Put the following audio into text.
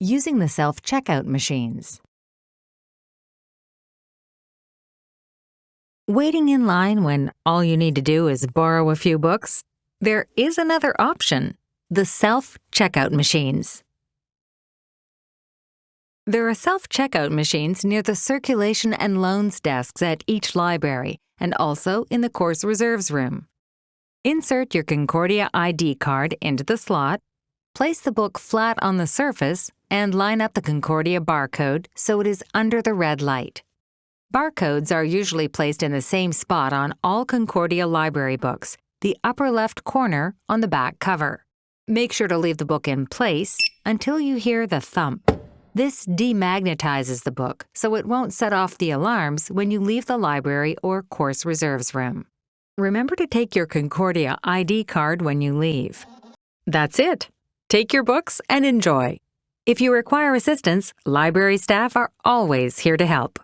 using the self-checkout machines. Waiting in line when all you need to do is borrow a few books? There is another option, the self-checkout machines. There are self-checkout machines near the circulation and loans desks at each library and also in the course reserves room. Insert your Concordia ID card into the slot, place the book flat on the surface, and line up the Concordia barcode so it is under the red light. Barcodes are usually placed in the same spot on all Concordia library books, the upper left corner on the back cover. Make sure to leave the book in place until you hear the thump. This demagnetizes the book so it won't set off the alarms when you leave the library or course reserves room. Remember to take your Concordia ID card when you leave. That's it. Take your books and enjoy. If you require assistance, library staff are always here to help.